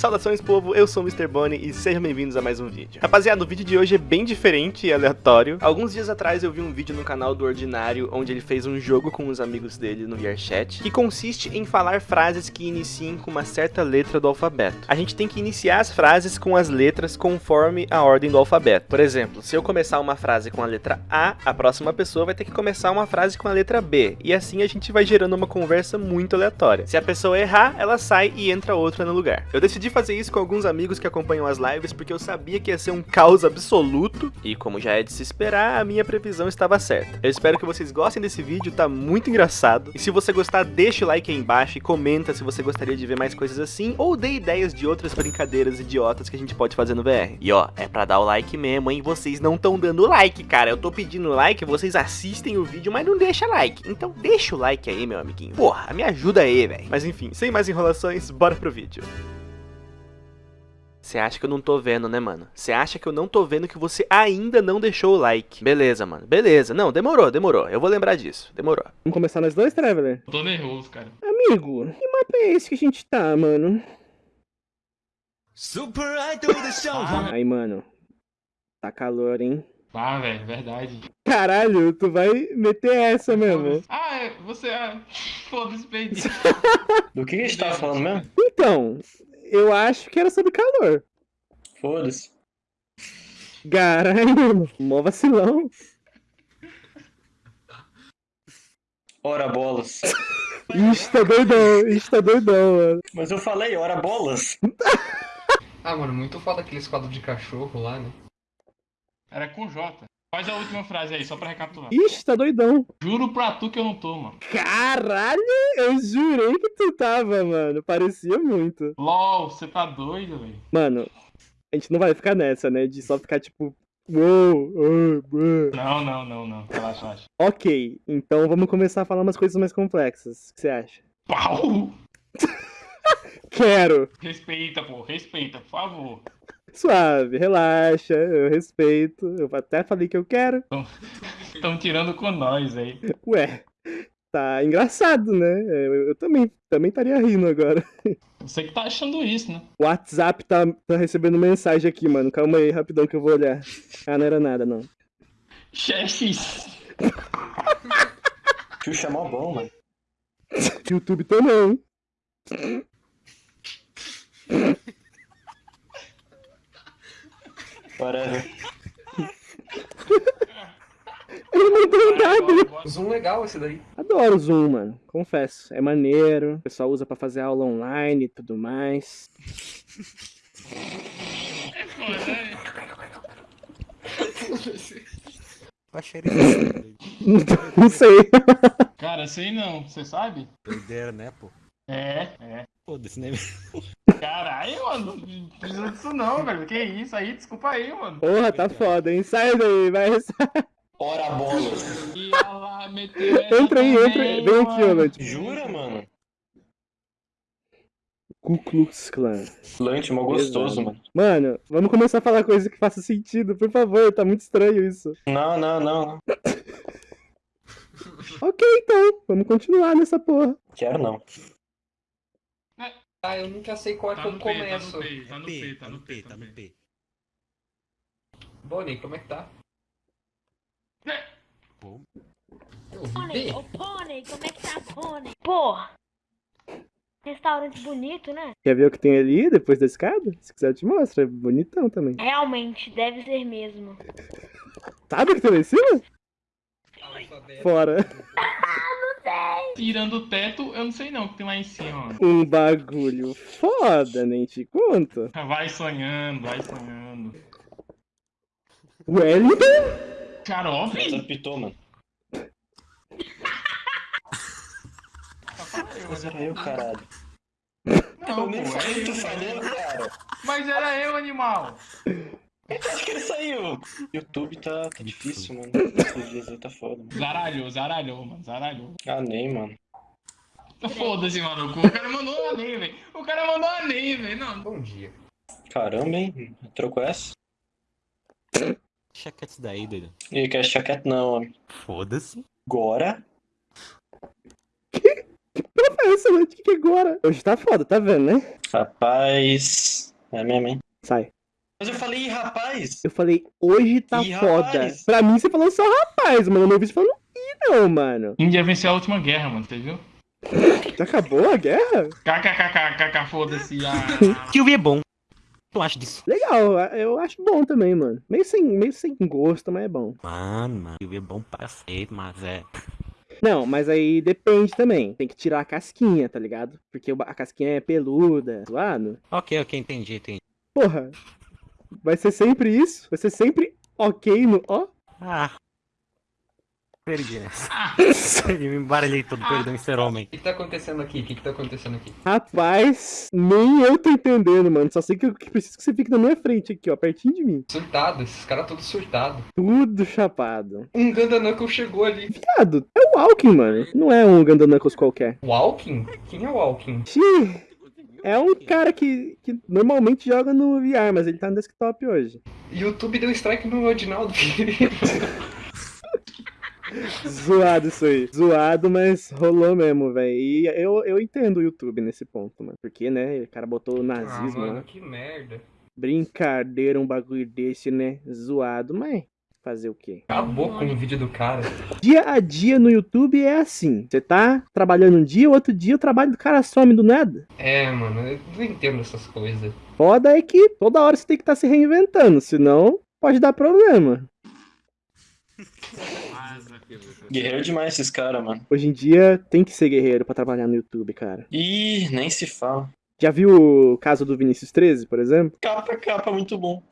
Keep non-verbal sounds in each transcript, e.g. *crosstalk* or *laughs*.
Saudações povo, eu sou o Mr. Bonnie e sejam bem-vindos a mais um vídeo. Rapaziada, o vídeo de hoje é bem diferente e aleatório. Alguns dias atrás eu vi um vídeo no canal do Ordinário onde ele fez um jogo com os amigos dele no VRChat que consiste em falar frases que iniciem com uma certa letra do alfabeto. A gente tem que iniciar as frases com as letras conforme a ordem do alfabeto. Por exemplo, se eu começar uma frase com a letra A, a próxima pessoa vai ter que começar uma frase com a letra B. E assim a gente vai gerando uma conversa muito aleatória. Se a pessoa errar, ela sai e entra outra no lugar. Eu decidi fazer isso com alguns amigos que acompanham as lives porque eu sabia que ia ser um caos absoluto e como já é de se esperar, a minha previsão estava certa. Eu espero que vocês gostem desse vídeo, tá muito engraçado. E se você gostar, deixa o like aí embaixo e comenta se você gostaria de ver mais coisas assim ou dê ideias de outras brincadeiras idiotas que a gente pode fazer no VR. E ó, é pra dar o like mesmo, hein? Vocês não estão dando like, cara. Eu tô pedindo like, vocês assistem o vídeo, mas não deixa like. Então deixa o like aí, meu amiguinho. Porra, me ajuda aí, velho. Mas enfim, sem mais enrolações, bora pro vídeo. Você acha que eu não tô vendo, né, mano? Você acha que eu não tô vendo que você ainda não deixou o like. Beleza, mano. Beleza. Não, demorou, demorou. Eu vou lembrar disso. Demorou. Vamos começar nós dois, Traveler? Tô nervoso, cara. Amigo, que mapa é esse que a gente tá, mano? Super Idol do show. Ah, Aí, mano. Tá calor, hein? ah velho, verdade. Caralho, tu vai meter essa mesmo. Ah, é, você. Ah, *laughs* Foda-se, perdi. *laughs* Do que a gente tava falando mesmo? Então, eu acho que era sobre calor. Foda-se. Caralho, mano. Mó vacilão. Ora bolas. *laughs* Ixi, tá doidão. Ixi, tá doidão, mano. Mas eu falei, ora bolas. Ah, mano, muito foda aqueles quadros de cachorro lá, né? Era com J. Faz a última frase aí, só pra recapitular. Ixi, tá doidão. Juro pra tu que eu não tô, mano. Caralho, eu jurei que tu tava, mano. Parecia muito. LOL, você tá doido, velho. Mano, a gente não vai ficar nessa, né? De só ficar tipo. Uou, uou, uou. Não, não, não, não. Relaxa, relaxa. Ok, então vamos começar a falar umas coisas mais complexas. O que você acha? Pau! *laughs* Quero! Respeita, pô, respeita, por favor. Suave, relaxa, eu respeito. Eu até falei que eu quero. Estão tirando com nós aí. Ué, tá engraçado, né? Eu, eu também também estaria rindo agora. Você que tá achando isso, né? O WhatsApp tá, tá recebendo mensagem aqui, mano. Calma aí, rapidão que eu vou olhar. Ah, não era nada, não. Xexis. Xuxa é mó bom, mano. *laughs* YouTube também. Whatever. *laughs* Ele não deu nada. Zoom legal esse daí. Adoro o Zoom, mano. Confesso. É maneiro. O pessoal usa pra fazer aula online e tudo mais. É foda, né? Não sei. Cara, sei não, você sabe? Doideira, né, pô? É, é. Foda-se, né? Caralho, mano, não precisa disso não, velho. Que isso aí, desculpa aí, mano. Porra, tá foda, hein? Sai daí, vai. Ora bolas. E ela meteu essa Entra aí, entra aí. Vem aqui. Lante. Jura, mano? Ku Klux Klan. Lante, mó gostoso, Exato. mano. Mano, vamos começar a falar coisa que faça sentido, por favor. Tá muito estranho isso. Não, não, não. Ok, então. Vamos continuar nessa porra. Quero não. Ah, eu nunca sei qual é Tá que eu no P, tá começo. no P, tá no P, tá no P tá no. P. Bonnie, como é que tá? Pô, Pônei, bem. ô Pônei, como é que tá, Pônei? Porra! Restaurante bonito, né? Quer ver o que tem ali depois da escada? Se quiser eu te mostro, é bonitão também. Realmente, deve ser mesmo. Sabe o que tem lá em cima? Fora. *laughs* Tirando o teto, eu não sei não o que tem lá em cima, mano. Um bagulho foda, nem te conto. Vai sonhando, vai sonhando. Wellington? Você velho. apitou, mano. Mas era eu, caralho. Não, Eu nem falei é que tu eu, falou, cara. Mas era eu, animal. *laughs* Acho que ele saiu. YouTube tá, tá difícil, mano. Esses dias aí tá foda, mano. Zaralhou, zaralhou, mano, zaralhou. Ah, nem, mano. Foda-se, maluco. O cara mandou um aném, velho. O cara mandou um aném, velho. Não, Bom dia. Caramba, hein? Trocou essa? Isso daí, doido. Ih, quer chaquete não, homem. Foda-se. Agora? Essa noite, que que é agora? Hoje tá foda, tá vendo, né? Rapaz. É mesmo, hein? Sai. Mas eu falei, rapaz. Eu falei, hoje tá Ih, foda. rapaz. Pra mim, você falou só rapaz, mano. Eu não ouvi você falando ih, não, mano. Índia venceu a última guerra, mano, você viu? Já acabou a guerra? KKKKK, foda-se. Ah. *laughs* O é bom. Tu acha disso? Legal, eu acho bom também, mano. Meio sem, meio sem gosto, mas é bom. Mano, mano. Que é bom pra cacete, mas é. Não, mas aí depende também. Tem que tirar a casquinha, tá ligado? Porque a casquinha é peluda, zoado. Ok, ok, entendi, entendi. Porra, vai ser sempre isso? Vai ser sempre ok no ó? Ah. Perdi nessa. *laughs* Eu me embaralhei todo, perdão em ser homem. O que, que tá acontecendo aqui? O que, que tá acontecendo aqui? Rapaz, nem eu tô entendendo, mano. Só sei que eu que preciso que você fique na minha frente aqui, ó, pertinho de mim. Surtado, esses caras todos surtados. Tudo chapado. Um Gandanuckle chegou ali. Viado, é o Walking, mano. Não é um Gandanuckles qualquer. Walking? Quem é Walking? Xiii, é um cara que, que normalmente joga no VR, mas ele tá no desktop hoje. YouTube deu strike no Edinaldo. *laughs* Zoado isso aí. Zoado, mas rolou mesmo, velho. E eu, eu entendo o YouTube nesse ponto, mano. Porque, né, o cara botou o ah, nazismo mano, lá. que merda. Brincadeira, um bagulho desse, né? Zoado, mas fazer o quê? Acabou com o vídeo do cara. Dia a dia no YouTube é assim. Você tá trabalhando um dia, outro dia o trabalho do cara some do nada. É, mano, eu não entendo essas coisas. Foda é que toda hora você tem que estar se reinventando, senão pode dar problema. Guerreiro demais esses caras, mano. Hoje em dia tem que ser guerreiro pra trabalhar no YouTube, cara. Ih, nem se fala. Já viu o caso do Vinícius 13, por exemplo? Capa, capa, muito bom.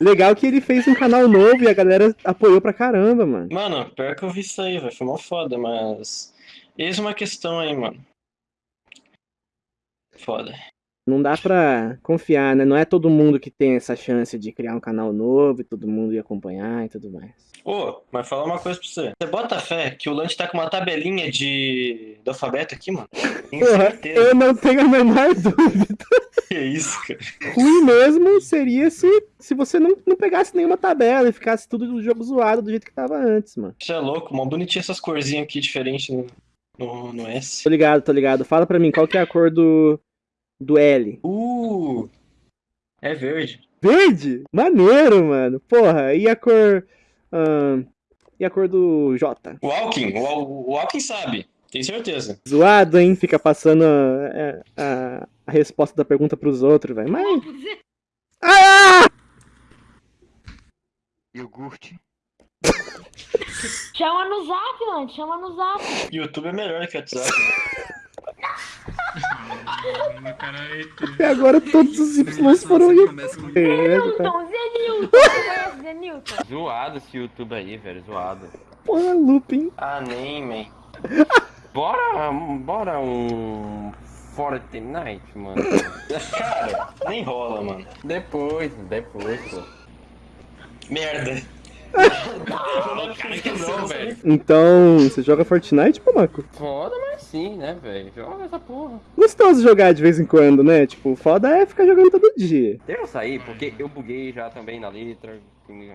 Legal que ele fez um canal novo e a galera apoiou pra caramba, mano. Mano, pior que eu vi isso aí, velho. Foi mó foda, mas. Eis uma questão aí, mano. Foda. Não dá pra confiar, né? Não é todo mundo que tem essa chance de criar um canal novo e todo mundo ir acompanhar e tudo mais. Ô, mas falar uma coisa pra você. Você bota fé que o Lante tá com uma tabelinha de. do alfabeto aqui, mano? Tenho certeza. eu não tenho a menor *laughs* dúvida. Que isso, cara. Ruim mesmo seria se, se você não, não pegasse nenhuma tabela e ficasse tudo do jogo zoado do jeito que tava antes, mano. Você é louco, mó bonitinho essas corzinhas aqui diferentes no, no, no S. Tô ligado, tô ligado. Fala pra mim, qual que é a cor do, do L? Uh! É verde. Verde? Maneiro, mano. Porra, e a cor. ahn, e a cor do J? O Alkin, o, o Alkin sabe. Tenho certeza. Zoado, hein? Fica passando a, a, a resposta da pergunta pros outros, velho. Mas. Ah! Iogurte. Chama no zap, mano. Chama no zap. YouTube é melhor que o WhatsApp. *laughs* E agora todos os Y foram em. com- Zenilton, Zenilton. Zenilton? Zoado esse YouTube aí, velho, zoado. Porra, looping. Ah, nem, man. *laughs* Bora, bora um Fortnite, mano. Cara, nem rola, mano. Depois, depois, pô. Merda. Não, velho. Então, você joga Fortnite, pô, Marco? Foda, mas sim, né, velho? Joga essa porra. Gostoso jogar de vez em quando, né? Tipo, foda é ficar jogando todo dia. Deixa eu sair, porque eu buguei já também na letra,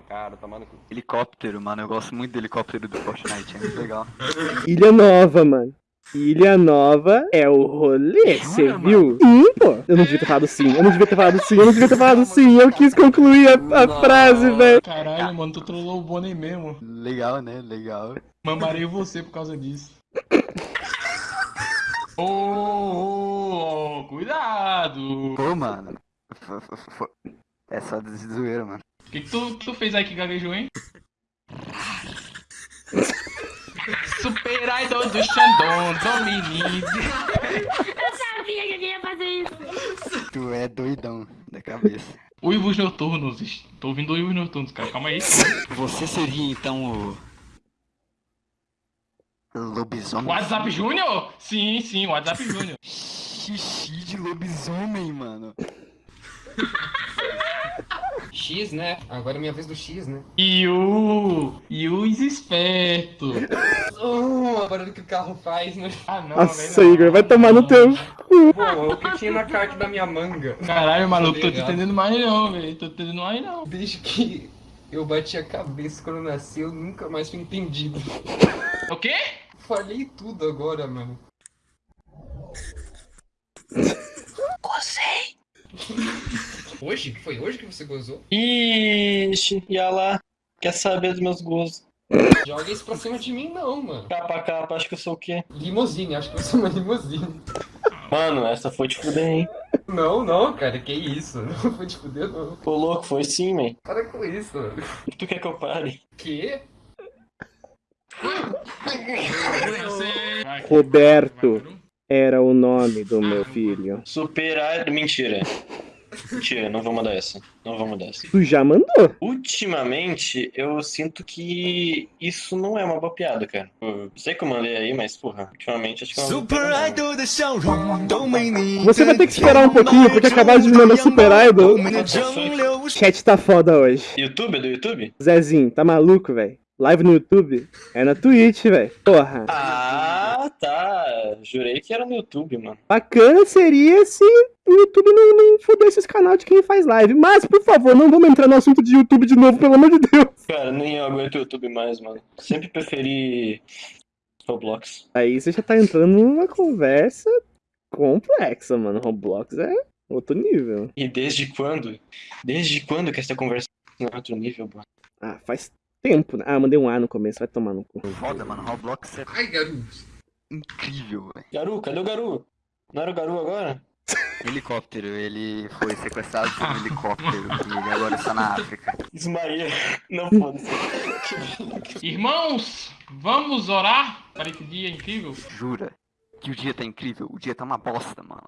cara, tomando. Helicóptero, mano. Eu gosto muito do helicóptero do Fortnite. É muito legal. Ilha Nova, mano. Ilha Nova é o rolê, você Jura, viu? Sim, pô. Eu não devia ter falado sim, eu não devia ter falado sim, eu não devia ter falado sim. Eu quis concluir a, a frase, velho. Caralho, mano, tu trollou o Bonnie mesmo. Legal, né? Legal. Mamarei você por causa disso. *laughs* Ô, ô, ô, cuidado! Pô, mano. É só de zoeira, mano. O que, que tu, tu fez aí que gaguejou, hein? Super Idol do Xandão, Dominique. Eu sabia que alguém ia fazer isso. Tu é doidão da cabeça. Uivos noturnos. Tô ouvindo uivos noturnos, cara. Calma aí. Você seria então o. Lobisomem? WhatsApp Júnior? Sim, sim, WhatsApp Júnior. Xixi de lobisomem, mano. X, né? Agora é minha vez do X, né? Yu! Yu esperto! *laughs* Oh, agora do que o carro faz, né? Ah, não, Nossa, Igor, vai tomar no teu cu. Pô, eu tinha na carta da minha manga. Caralho, maluco, tô, te entendendo mais não, velho. Tô entendendo mais não. Desde que eu bati a cabeça quando eu nasci, eu nunca mais fui entendido. O quê? Falei tudo agora, mano. Gostei! *laughs* Hoje? Foi hoje que você gozou? Ixi, ia lá. Quer saber dos meus gostos? Joga isso pra cima de mim, não, mano. Capa capa, acho que eu sou o quê? Limousine, acho que eu sou uma limousine. Mano, essa foi te fuder, hein? Não, não, cara, que isso? *laughs* Não foi te fuder, não. Ô louco, foi sim, man. Para com isso, mano. Tu quer que eu pare? Que? Vai, Roberto. Era o nome do meu filho. Superar. Mentira. Mentira, não vou mandar essa. Não vou mandar essa. Tu já mandou. Ultimamente, eu sinto que isso não é uma boa piada, cara. Eu sei que eu mandei aí, mas, porra, ultimamente acho que é uma boa piada, não. Você vai ter que esperar um pouquinho, porque acabaram de me mandar Super Idol. O chat tá foda hoje. YouTube? É do YouTube? Zezinho, tá maluco, velho? Live no YouTube? É na Twitch, velho. Porra. Ah, tá. Jurei que era no YouTube, mano. Bacana seria se o YouTube não, não fudesse esse canal de quem faz live. Mas, por favor, não vamos entrar no assunto de YouTube de novo, pelo amor de Deus. Cara, nem eu aguento o YouTube mais, mano. Sempre preferi Roblox. Aí você já tá entrando numa conversa complexa, mano. Roblox é outro nível. E desde quando? Desde quando que essa conversa não é outro nível, mano? Ah, faz tempo. né? Ah, mandei um A no começo, vai tomar no cu. Foda, mano. Roblox é Ai, garoto. incrível, velho. Garu, cadê o Garu? Não era o Garu agora? *laughs* Helicóptero, ele foi sequestrado por um helicóptero e ele agora está na África. Ismael. Não *laughs* foda-se. Irmãos, vamos orar para esse dia incrível? Jura que o dia tá incrível? O dia tá uma bosta, mano.